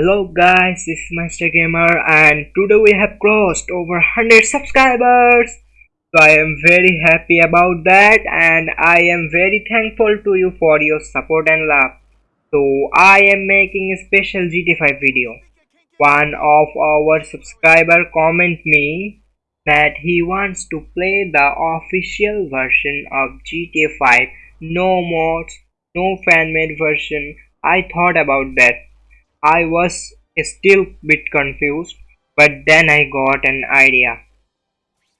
Hello guys, this is Master Gamer and today we have crossed over 100 subscribers. So I am very happy about that and I am very thankful to you for your support and love. So I am making a special GTA 5 video. One of our subscriber comment me that he wants to play the official version of GTA 5. No mods, no fan made version. I thought about that I was still bit confused, but then I got an idea.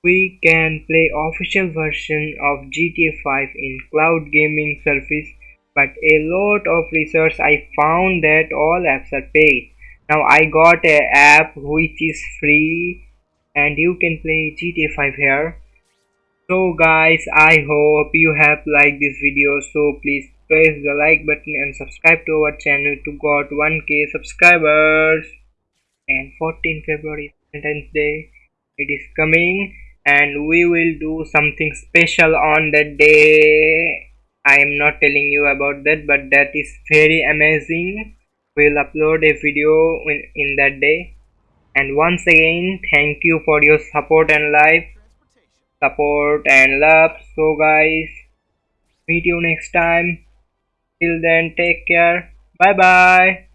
We can play official version of GTA 5 in cloud gaming service, but a lot of research I found that all apps are paid. Now I got a app which is free and you can play GTA 5 here. So guys, I hope you have liked this video so please press the like button and subscribe to our channel to got 1k subscribers. And 14 February Valentine's Day. It is coming and we will do something special on that day. I am not telling you about that but that is very amazing. We'll upload a video in, in that day. And once again thank you for your support and life. Support and love. So guys meet you next time Till then, take care. Bye bye.